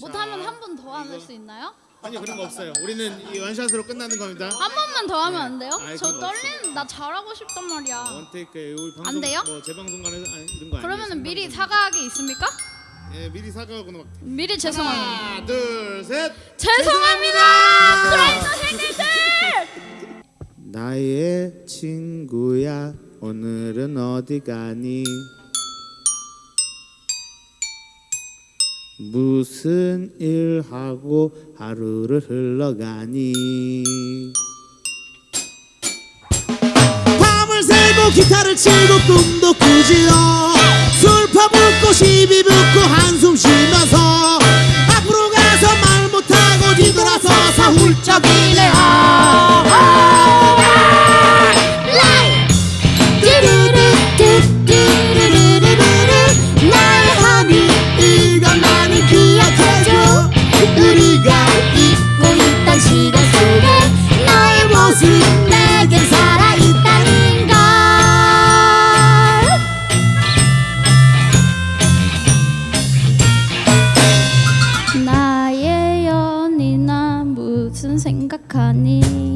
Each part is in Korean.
못하면 한 번더할수 있나요? 아니요 그런 거 없어요. 우리는 이 원샷으로 끝나는 겁니다. 한 번만 더 하면 안 돼요? 아이, 저 그런 거 떨리는 나 잘하고 싶단 말이야. 원테이크 우리 방송 안 돼요? 뭐 재방송관에서 아니, 이런 거 그러면은 아니에요. 미리 생방송. 사과하기 있습니까? 예 미리 사과하고는 막 미리 죄송합니다. 하나 둘 셋. 죄송합니다. 크라이 선생님들. 나의 친구야 오늘은 어디 가니 무슨 일 하고 하루를 흘러가니? 밤을 새고 기타를 치고 꿈도 꾸지요. 술 퍼붓고 시비 붙고 한숨 쉬면 무슨 생각하니?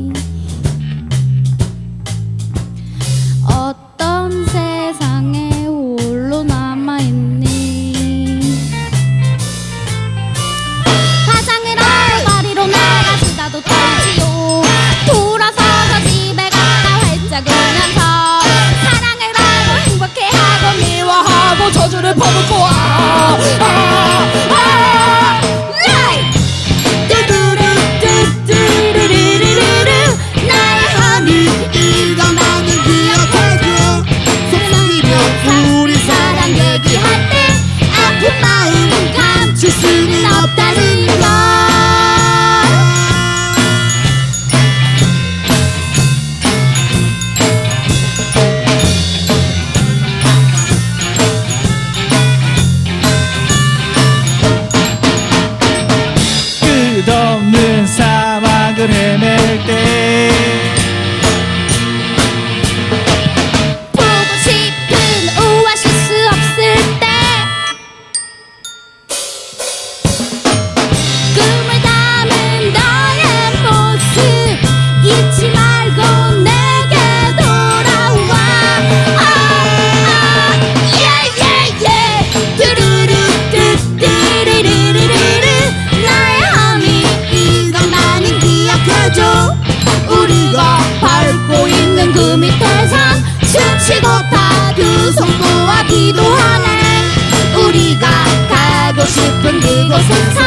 싶은 그곳에서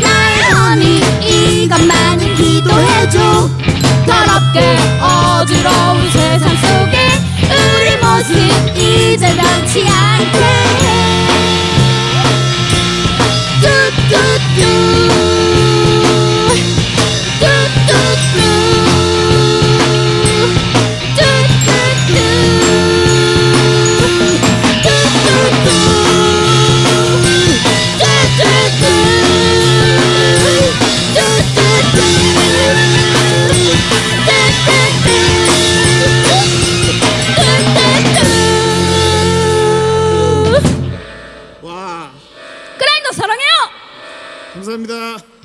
나의 허니 이것만은 기도해줘. 더럽게 어지러운 세상 속에 우리 모습 이제 변치 않아 와. 그라인더 사랑해요. 감사합니다.